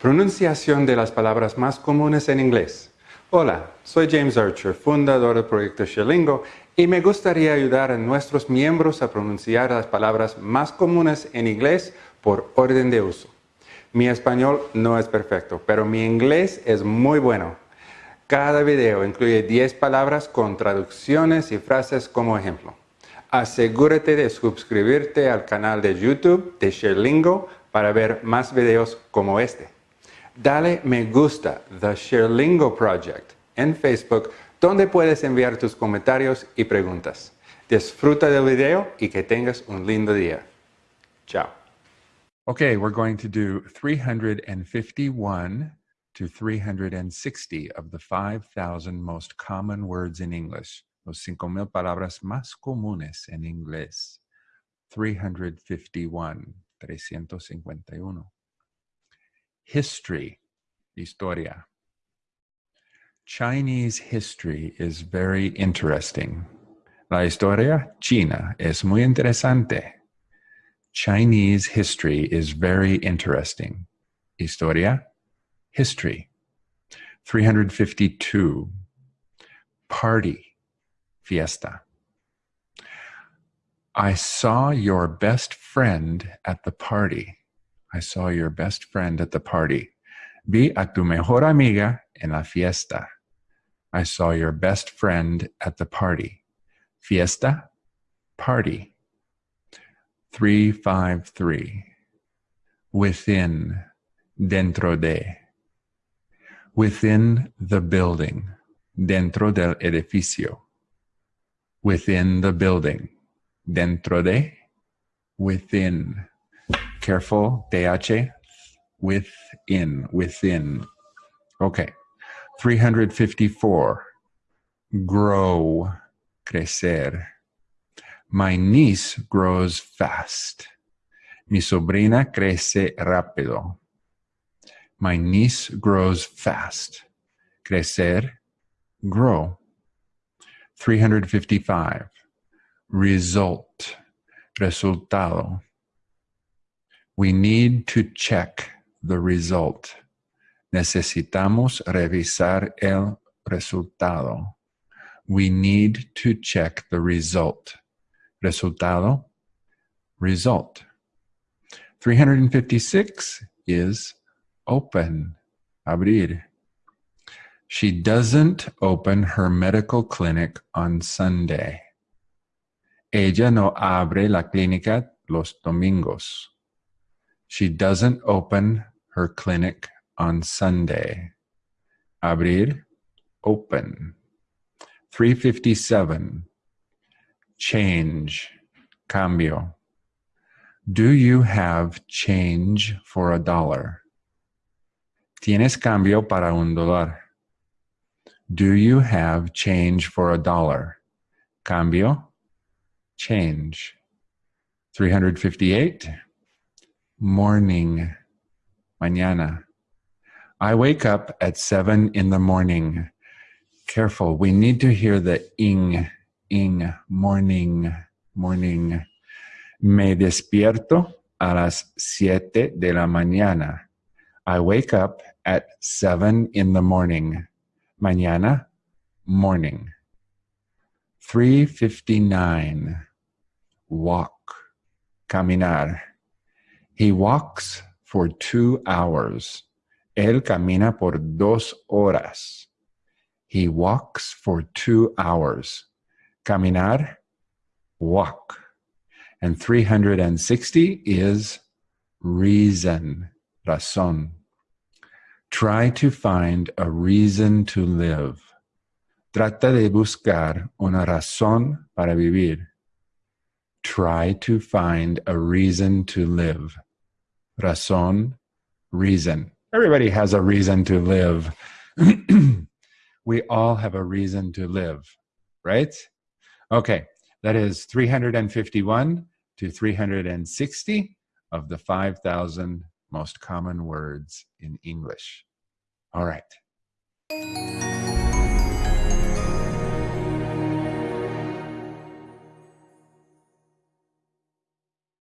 Pronunciación de las palabras más comunes en inglés. Hola, soy James Archer, fundador del proyecto Sherlingo, y me gustaría ayudar a nuestros miembros a pronunciar las palabras más comunes en inglés por orden de uso. Mi español no es perfecto, pero mi inglés es muy bueno. Cada video incluye 10 palabras con traducciones y frases como ejemplo. Asegúrate de suscribirte al canal de YouTube de Sherlingo para ver más videos como este. Dale me gusta The Sherlingo Project en Facebook donde puedes enviar tus comentarios y preguntas. Disfruta del video y que tengas un lindo día. Chao. Okay, we're going to do 351 to 360 of the 5,000 most common words in English. Los 5,000 palabras más comunes en inglés. 351, 351. History, historia. Chinese history is very interesting. La historia china es muy interesante. Chinese history is very interesting. Historia, history. 352. Party, fiesta. I saw your best friend at the party. I saw your best friend at the party. Vi a tu mejor amiga en la fiesta. I saw your best friend at the party. Fiesta, party. 353. Within, dentro de. Within the building, dentro del edificio. Within the building, dentro de, within. Careful, TH, within, within. Okay. 354. Grow, crecer. My niece grows fast. Mi sobrina crece rápido. My niece grows fast. Crecer, grow. 355. Result, resultado. We need to check the result. Necesitamos revisar el resultado. We need to check the result. Resultado, result. 356 is open, abrir. She doesn't open her medical clinic on Sunday. Ella no abre la clínica los domingos. She doesn't open her clinic on Sunday. Abrir, open. 357. Change, cambio. Do you have change for a dollar? ¿Tienes cambio para un dólar? Do you have change for a dollar? Cambio, change. 358. Morning, mañana. I wake up at seven in the morning. Careful, we need to hear the ing, ing, morning, morning. Me despierto a las siete de la mañana. I wake up at seven in the morning. Mañana, morning. 359. Walk, caminar. He walks for two hours. Él camina por dos horas. He walks for two hours. Caminar, walk. And 360 is reason, razón. Try to find a reason to live. Trata de buscar una razón para vivir. Try to find a reason to live. Razón, reason. Everybody has a reason to live. we all have a reason to live, right? Okay, that is 351 to 360 of the 5,000 most common words in English. All right.